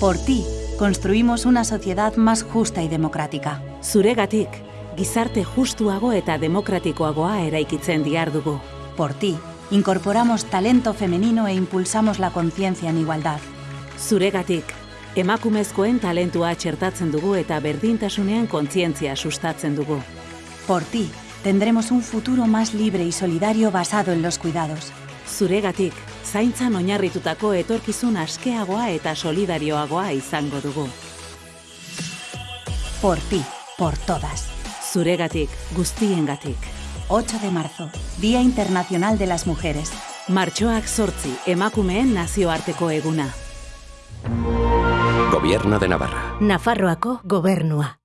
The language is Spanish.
Por ti, construimos una sociedad más justa y democrática. Zuregatik, gizarte justuago eta demokratikoagoa eraikitzen diardugu. Por ti, incorporamos talento femenino e impulsamos la conciencia en igualdad. Zuregatik, emakumezkoen talentua txertatzen dugu eta berdintasunean kontzientzia sustatzen dugu. Por ti, tendremos un futuro más libre y solidario basado en los cuidados. Zuregatik, zaintzan oinarritutako etorkizun askeagoa eta solidarioagoa izango dugu. Por ti, por todas. Zuregatik, guztiengatik. 8 de marzo, Día Internacional de las Mujeres. Martxoak sortzi, emakumeen nazioarteko eguna. Gobierno de Navarra. Nafarroako gobernua.